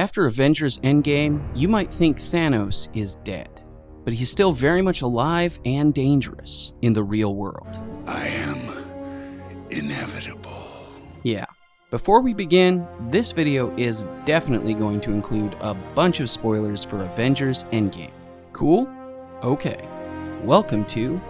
After Avengers Endgame, you might think Thanos is dead, but he's still very much alive and dangerous in the real world. I am inevitable. Yeah. Before we begin, this video is definitely going to include a bunch of spoilers for Avengers Endgame. Cool? Okay. Welcome to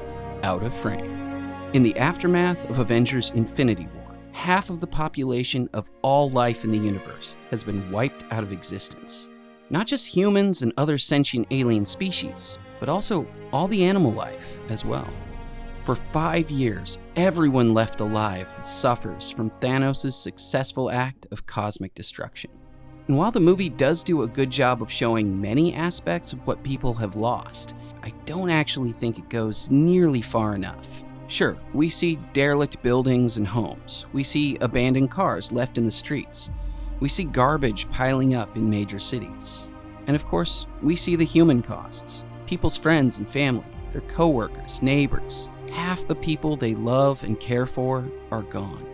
Out of Frame. In the aftermath of Avengers Infinity War, half of the population of all life in the universe has been wiped out of existence. Not just humans and other sentient alien species, but also all the animal life as well. For five years, everyone left alive suffers from Thanos' successful act of cosmic destruction. And while the movie does do a good job of showing many aspects of what people have lost, I don't actually think it goes nearly far enough. Sure, we see derelict buildings and homes. We see abandoned cars left in the streets. We see garbage piling up in major cities. And of course, we see the human costs. People's friends and family, their coworkers, neighbors. Half the people they love and care for are gone.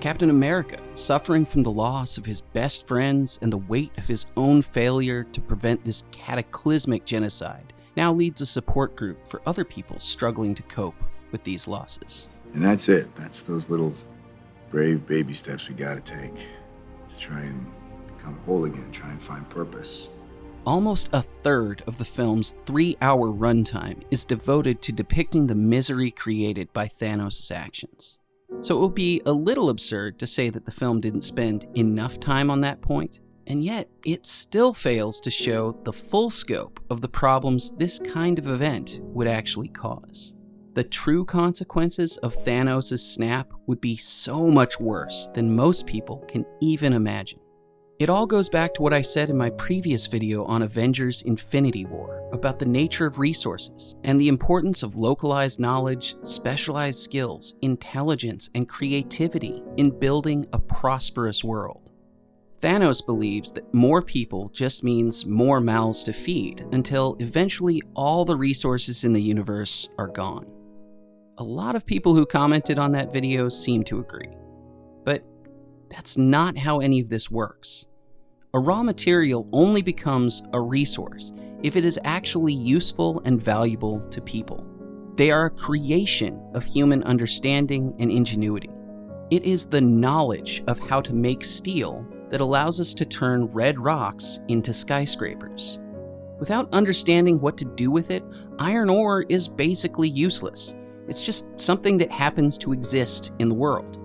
Captain America, suffering from the loss of his best friends and the weight of his own failure to prevent this cataclysmic genocide, now leads a support group for other people struggling to cope with these losses. And that's it. That's those little brave baby steps we gotta take to try and become whole again, try and find purpose. Almost a third of the film's three hour runtime is devoted to depicting the misery created by Thanos' actions. So it would be a little absurd to say that the film didn't spend enough time on that point, and yet it still fails to show the full scope of the problems this kind of event would actually cause the true consequences of Thanos' snap would be so much worse than most people can even imagine. It all goes back to what I said in my previous video on Avengers Infinity War about the nature of resources and the importance of localized knowledge, specialized skills, intelligence, and creativity in building a prosperous world. Thanos believes that more people just means more mouths to feed until eventually all the resources in the universe are gone. A lot of people who commented on that video seem to agree. But that's not how any of this works. A raw material only becomes a resource if it is actually useful and valuable to people. They are a creation of human understanding and ingenuity. It is the knowledge of how to make steel that allows us to turn red rocks into skyscrapers. Without understanding what to do with it, iron ore is basically useless. It's just something that happens to exist in the world.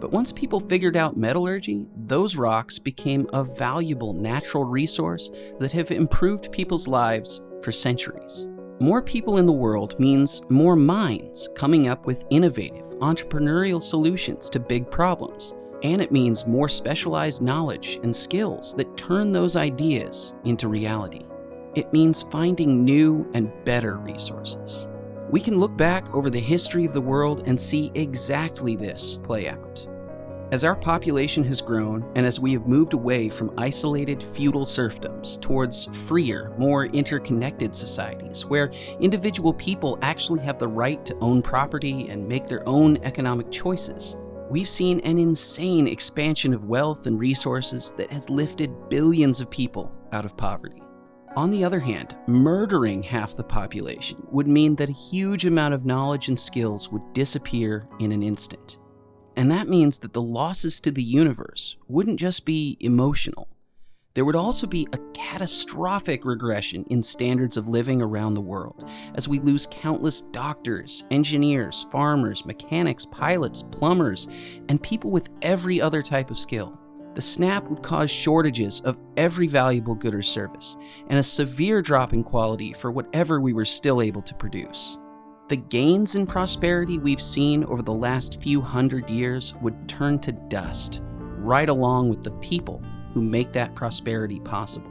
But once people figured out metallurgy, those rocks became a valuable natural resource that have improved people's lives for centuries. More people in the world means more minds coming up with innovative, entrepreneurial solutions to big problems. And it means more specialized knowledge and skills that turn those ideas into reality. It means finding new and better resources. We can look back over the history of the world and see exactly this play out. As our population has grown, and as we have moved away from isolated feudal serfdoms towards freer, more interconnected societies, where individual people actually have the right to own property and make their own economic choices, we've seen an insane expansion of wealth and resources that has lifted billions of people out of poverty. On the other hand, murdering half the population would mean that a huge amount of knowledge and skills would disappear in an instant. And that means that the losses to the universe wouldn't just be emotional. There would also be a catastrophic regression in standards of living around the world as we lose countless doctors, engineers, farmers, mechanics, pilots, plumbers, and people with every other type of skill the snap would cause shortages of every valuable good or service, and a severe drop in quality for whatever we were still able to produce. The gains in prosperity we've seen over the last few hundred years would turn to dust, right along with the people who make that prosperity possible.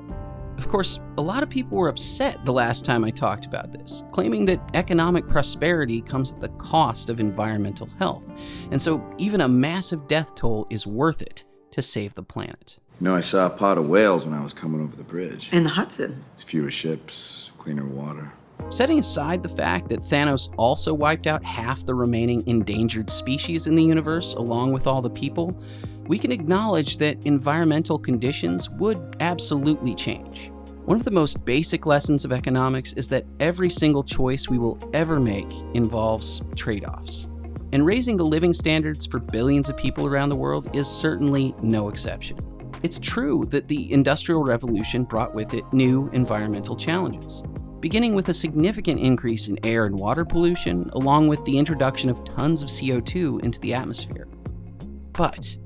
Of course, a lot of people were upset the last time I talked about this, claiming that economic prosperity comes at the cost of environmental health, and so even a massive death toll is worth it to save the planet. You know, I saw a pod of whales when I was coming over the bridge. In the Hudson. It's fewer ships, cleaner water. Setting aside the fact that Thanos also wiped out half the remaining endangered species in the universe along with all the people, we can acknowledge that environmental conditions would absolutely change. One of the most basic lessons of economics is that every single choice we will ever make involves trade offs. And raising the living standards for billions of people around the world is certainly no exception. It's true that the Industrial Revolution brought with it new environmental challenges, beginning with a significant increase in air and water pollution, along with the introduction of tons of CO2 into the atmosphere. But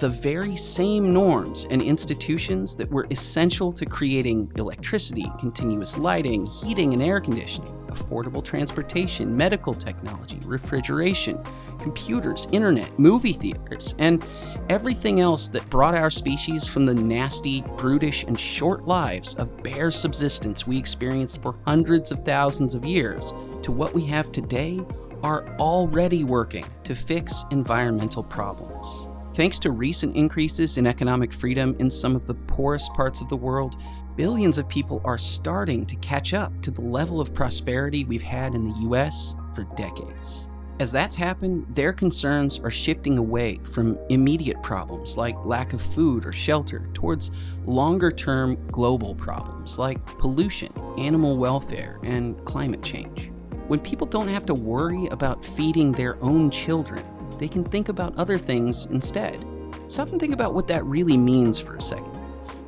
the very same norms and institutions that were essential to creating electricity, continuous lighting, heating and air conditioning, affordable transportation, medical technology, refrigeration, computers, internet, movie theaters, and everything else that brought our species from the nasty, brutish, and short lives of bare subsistence we experienced for hundreds of thousands of years to what we have today are already working to fix environmental problems. Thanks to recent increases in economic freedom in some of the poorest parts of the world, billions of people are starting to catch up to the level of prosperity we've had in the US for decades. As that's happened, their concerns are shifting away from immediate problems like lack of food or shelter towards longer term global problems like pollution, animal welfare, and climate change. When people don't have to worry about feeding their own children, they can think about other things instead. Stop and think about what that really means for a second.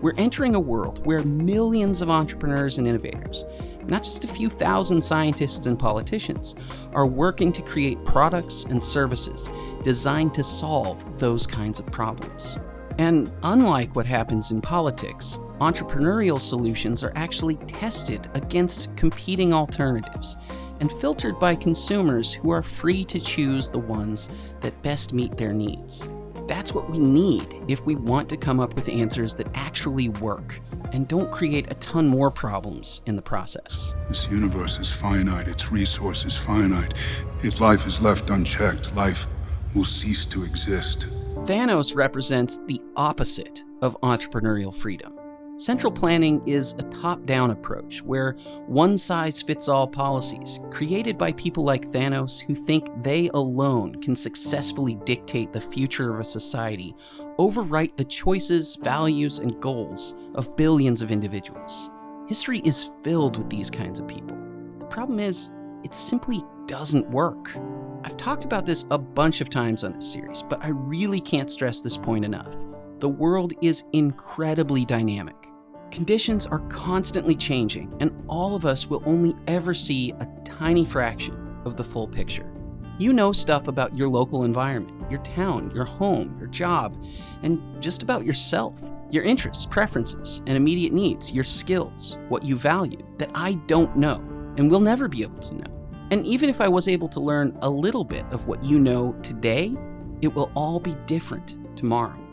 We're entering a world where millions of entrepreneurs and innovators, not just a few thousand scientists and politicians, are working to create products and services designed to solve those kinds of problems. And unlike what happens in politics, entrepreneurial solutions are actually tested against competing alternatives and filtered by consumers who are free to choose the ones that best meet their needs. That's what we need if we want to come up with answers that actually work and don't create a ton more problems in the process. This universe is finite, its resources finite. If life is left unchecked, life will cease to exist. Thanos represents the opposite of entrepreneurial freedom. Central planning is a top down approach where one size fits all policies, created by people like Thanos who think they alone can successfully dictate the future of a society, overwrite the choices, values, and goals of billions of individuals. History is filled with these kinds of people. The problem is, it simply doesn't work. I've talked about this a bunch of times on this series, but I really can't stress this point enough. The world is incredibly dynamic. Conditions are constantly changing, and all of us will only ever see a tiny fraction of the full picture. You know stuff about your local environment, your town, your home, your job, and just about yourself, your interests, preferences, and immediate needs, your skills, what you value, that I don't know and will never be able to know. And even if I was able to learn a little bit of what you know today, it will all be different tomorrow.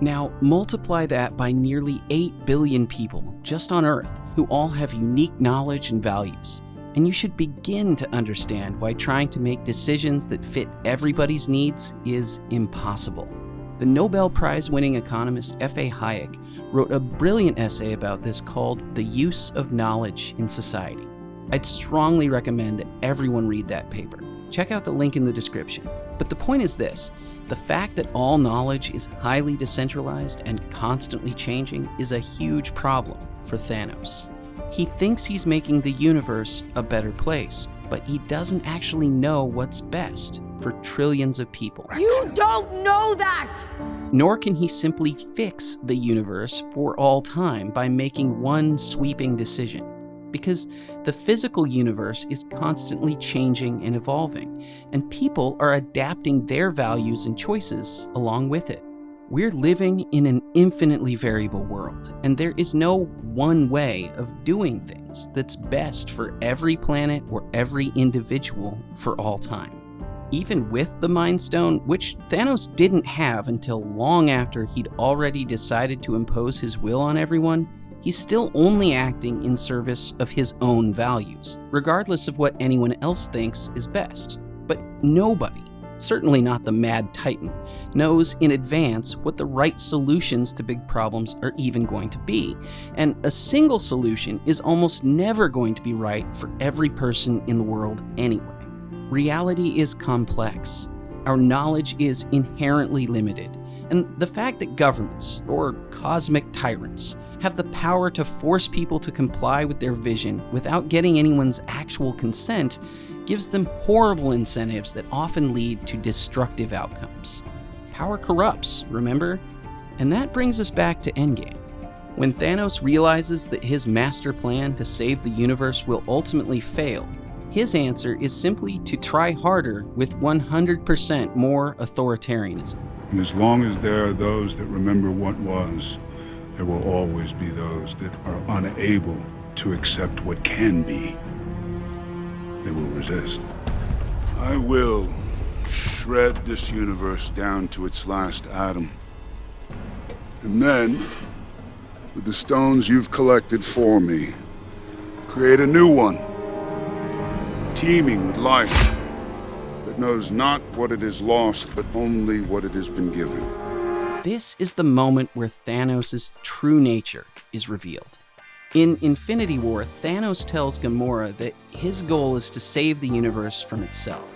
Now, multiply that by nearly 8 billion people just on Earth who all have unique knowledge and values. And you should begin to understand why trying to make decisions that fit everybody's needs is impossible. The Nobel Prize winning economist F.A. Hayek wrote a brilliant essay about this called The Use of Knowledge in Society. I'd strongly recommend that everyone read that paper. Check out the link in the description. But the point is this the fact that all knowledge is highly decentralized and constantly changing is a huge problem for Thanos. He thinks he's making the universe a better place, but he doesn't actually know what's best for trillions of people. You don't know that! Nor can he simply fix the universe for all time by making one sweeping decision because the physical universe is constantly changing and evolving, and people are adapting their values and choices along with it. We're living in an infinitely variable world, and there is no one way of doing things that's best for every planet or every individual for all time. Even with the Mind Stone, which Thanos didn't have until long after he'd already decided to impose his will on everyone, he's still only acting in service of his own values, regardless of what anyone else thinks is best. But nobody, certainly not the Mad Titan, knows in advance what the right solutions to big problems are even going to be. And a single solution is almost never going to be right for every person in the world anyway. Reality is complex. Our knowledge is inherently limited And the fact that governments, or cosmic tyrants, have the power to force people to comply with their vision without getting anyone's actual consent gives them horrible incentives that often lead to destructive outcomes. Power corrupts, remember? And that brings us back to Endgame. When Thanos realizes that his master plan to save the universe will ultimately fail, his answer is simply to try harder with 100% more authoritarianism. And as long as there are those that remember what was, there will always be those that are unable to accept what can be. They will resist. I will shred this universe down to its last atom. And then, with the stones you've collected for me, create a new one, teeming with life, that knows not what it has lost, but only what it has been given. This is the moment where Thanos' true nature is revealed. In Infinity War, Thanos tells Gamora that his goal is to save the universe from itself.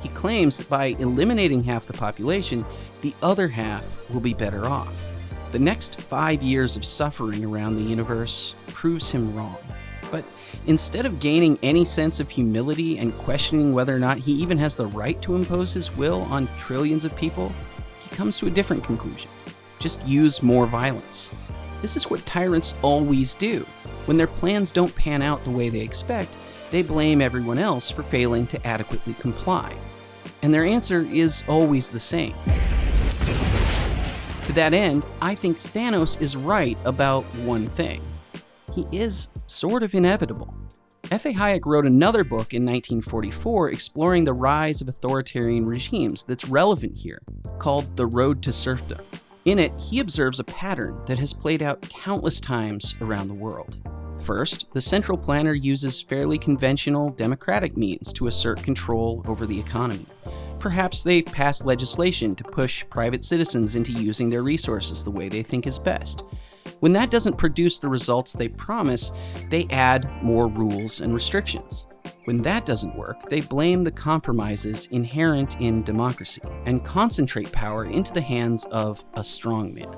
He claims that by eliminating half the population, the other half will be better off. The next five years of suffering around the universe proves him wrong. But instead of gaining any sense of humility and questioning whether or not he even has the right to impose his will on trillions of people, comes to a different conclusion. Just use more violence. This is what tyrants always do. When their plans don't pan out the way they expect, they blame everyone else for failing to adequately comply. And their answer is always the same to that end, I think Thanos is right about one thing. He is sort of inevitable. F.A. Hayek wrote another book in 1944 exploring the rise of authoritarian regimes that's relevant here, called The Road to Serfdom. In it, he observes a pattern that has played out countless times around the world. First, the central planner uses fairly conventional democratic means to assert control over the economy. Perhaps they pass legislation to push private citizens into using their resources the way they think is best. When that doesn't produce the results they promise, they add more rules and restrictions. When that doesn't work, they blame the compromises inherent in democracy and concentrate power into the hands of a strongman,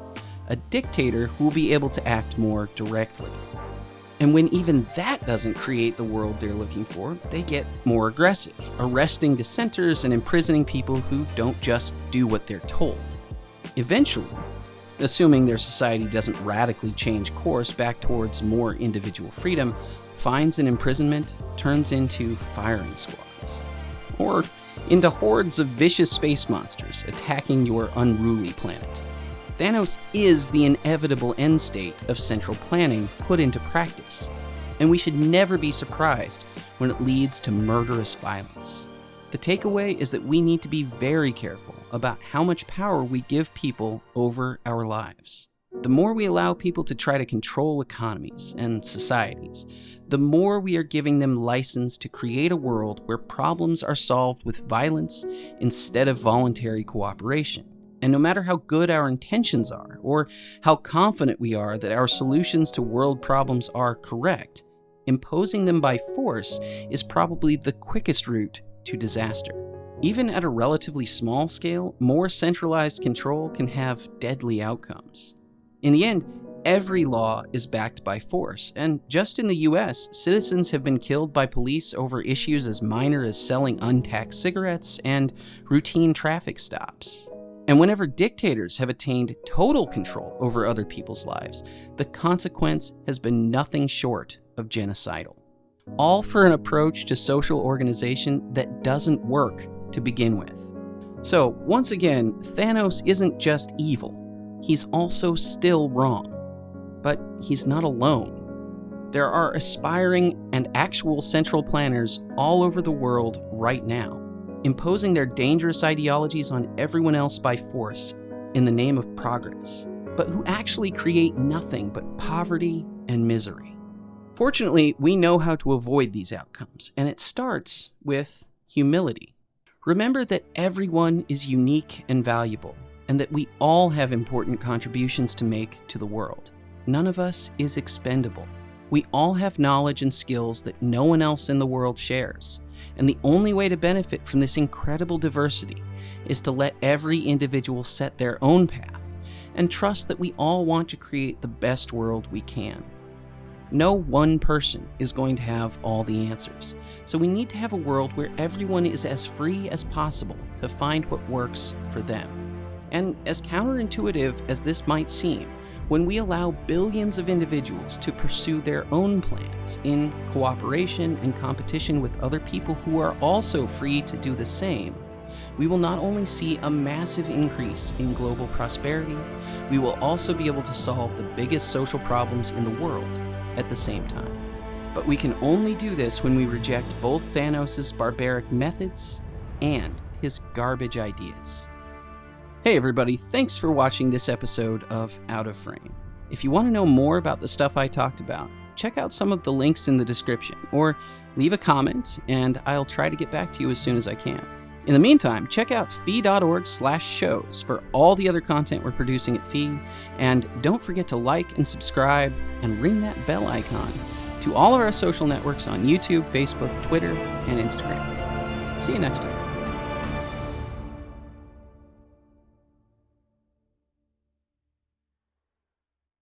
a dictator who will be able to act more directly. And when even that doesn't create the world they're looking for, they get more aggressive, arresting dissenters and imprisoning people who don't just do what they're told. Eventually, assuming their society doesn't radically change course back towards more individual freedom, fines and imprisonment turns into firing squads. Or into hordes of vicious space monsters attacking your unruly planet. Thanos is the inevitable end state of central planning put into practice, and we should never be surprised when it leads to murderous violence. The takeaway is that we need to be very careful about how much power we give people over our lives. The more we allow people to try to control economies and societies, the more we are giving them license to create a world where problems are solved with violence instead of voluntary cooperation. And no matter how good our intentions are, or how confident we are that our solutions to world problems are correct, imposing them by force is probably the quickest route to disaster. Even at a relatively small scale, more centralized control can have deadly outcomes. In the end, every law is backed by force, and just in the US, citizens have been killed by police over issues as minor as selling untaxed cigarettes and routine traffic stops. And whenever dictators have attained total control over other people's lives, the consequence has been nothing short of genocidal. All for an approach to social organization that doesn't work to begin with. So, once again, Thanos isn't just evil, he's also still wrong. But he's not alone. There are aspiring and actual central planners all over the world right now imposing their dangerous ideologies on everyone else by force in the name of progress, but who actually create nothing but poverty and misery. Fortunately, we know how to avoid these outcomes, and it starts with humility. Remember that everyone is unique and valuable, and that we all have important contributions to make to the world. None of us is expendable. We all have knowledge and skills that no one else in the world shares, And the only way to benefit from this incredible diversity is to let every individual set their own path and trust that we all want to create the best world we can. No one person is going to have all the answers, so we need to have a world where everyone is as free as possible to find what works for them. And as counterintuitive as this might seem, when we allow billions of individuals to pursue their own plans in cooperation and competition with other people who are also free to do the same, we will not only see a massive increase in global prosperity, we will also be able to solve the biggest social problems in the world at the same time. But we can only do this when we reject both Thanos' barbaric methods and his garbage ideas. Hey everybody, thanks for watching this episode of Out of Frame. If you want to know more about the stuff I talked about, check out some of the links in the description, or leave a comment and I'll try to get back to you as soon as I can. In the meantime, check out fee.org slash shows for all the other content we're producing at Fee, and don't forget to like and subscribe and ring that bell icon to all of our social networks on YouTube, Facebook, Twitter, and Instagram. See you next time.